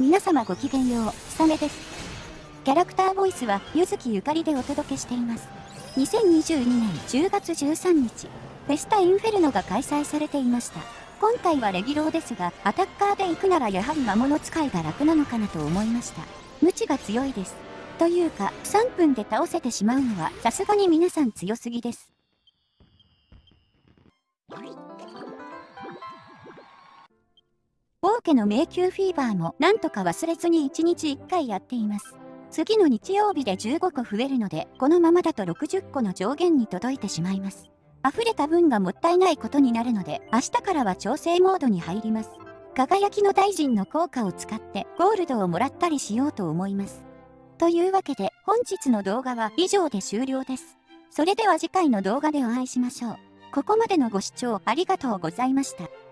皆様ごきげんよう、サメです。キャラクターボイスは、ゆずきゆかりでお届けしています。2022年10月13日、フェスタインフェルノが開催されていました。今回はレギュローですが、アタッカーで行くならやはり魔物使いが楽なのかなと思いました。無知が強いです。というか、3分で倒せてしまうのは、さすがに皆さん強すぎです。王家の迷宮フィーバーもなんとか忘れずに1日1回やっています。次の日曜日で15個増えるので、このままだと60個の上限に届いてしまいます。溢れた分がもったいないことになるので、明日からは調整モードに入ります。輝きの大臣の効果を使ってゴールドをもらったりしようと思います。というわけで本日の動画は以上で終了です。それでは次回の動画でお会いしましょう。ここまでのご視聴ありがとうございました。